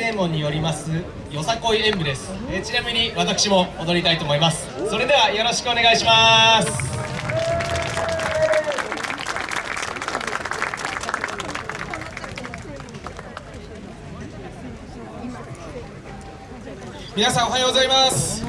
正門によりますよさこい演舞です、えー、ちなみに私も踊りたいと思います。それではよろしくお願いします。皆さんおはようございます。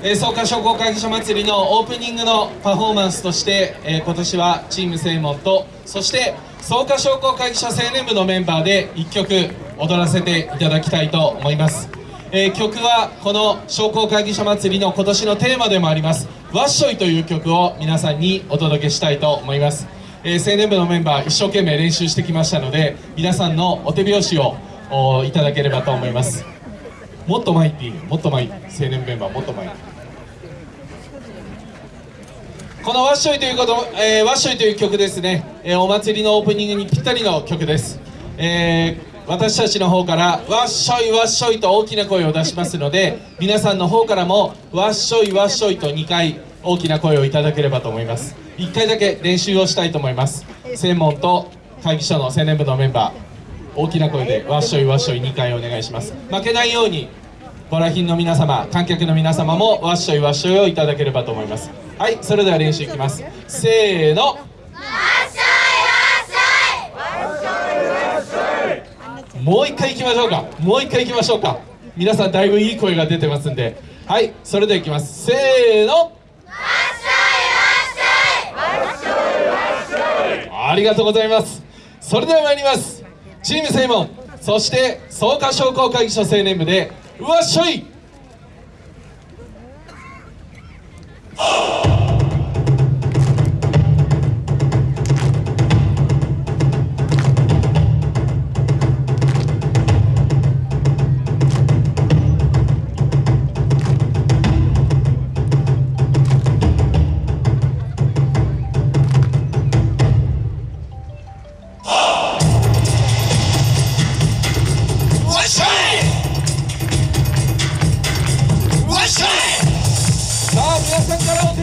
えー、草加商工会議所祭りのオープニングのパフォーマンスとして、えー、今年はチーム正門とそして草加商工会議所青年部のメンバーで1曲踊らせていただきたいと思います、えー、曲はこの商工会議所祭りの今年のテーマでもあります「わっしょい」という曲を皆さんにお届けしたいと思います、え青年部のメンバー一生懸命練習してきましたので皆さんのお手拍子をいただければと思います。もっと前っていいもっと前青年メンバーもっと前。この「わっしょい」ということ、えー、わっしょいという曲ですね、えー、お祭りのオープニングにぴったりの曲です、えー、私たちの方から「わっしょいわっしょい」と大きな声を出しますので皆さんの方からも「わっしょいわっしょい」と2回大きな声をいただければと思います。1回だけ練習をしたいと思います。専門と会議所の青年部のメンバー大きな声で「わっしょいわっしょい」2回お願いします。負けないようにご来賓の皆様観客の皆様もわっしょいわっしょいをいただければと思います。はいそれでは練習いきます。せーの。もう一回いきましょうか。もう一回いきましょうか。皆さんだいぶいい声が出てますんで。はいそれではいきます。せーの。ありがとうございます。それでは参ります。チーム正門。そして草加商工会議所青年部でうわっしょい。乗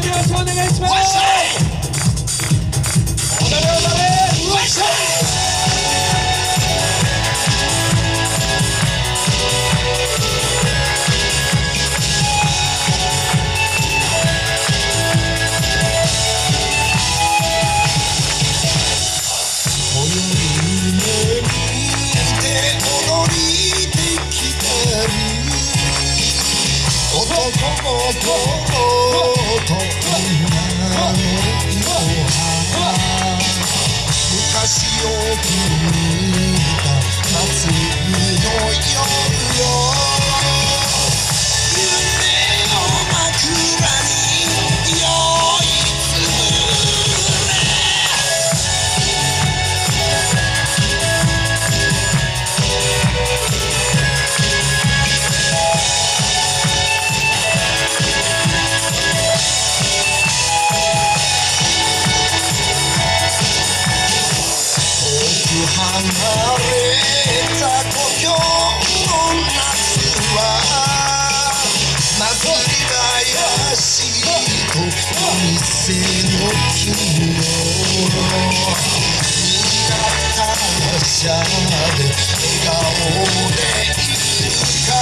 手拍子お願いします男とこのしゃれ笑顔で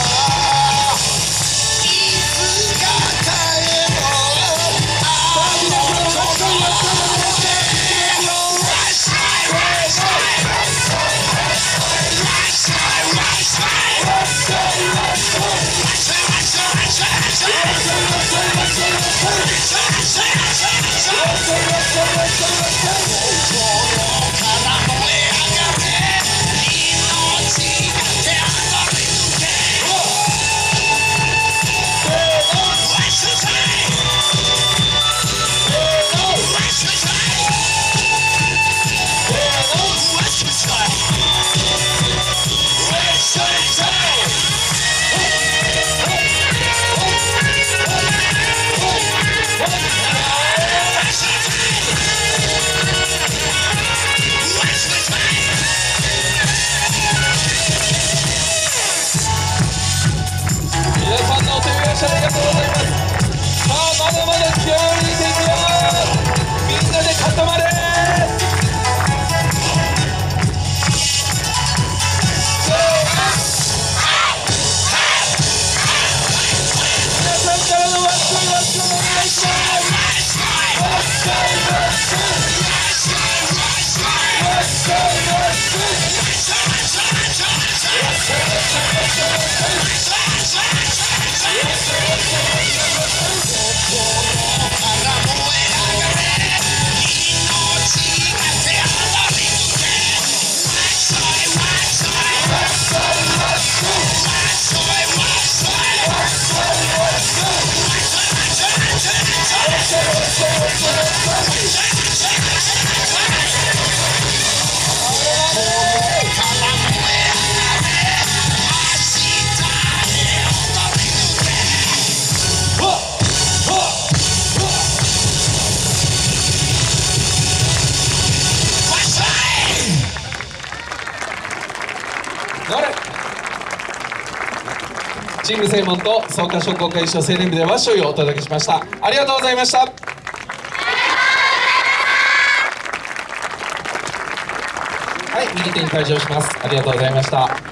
チーム正門と草加商工会所青年部でわっしょいをお届けしました。ありがとうございました。はい右手に退場します。ありがとうございました。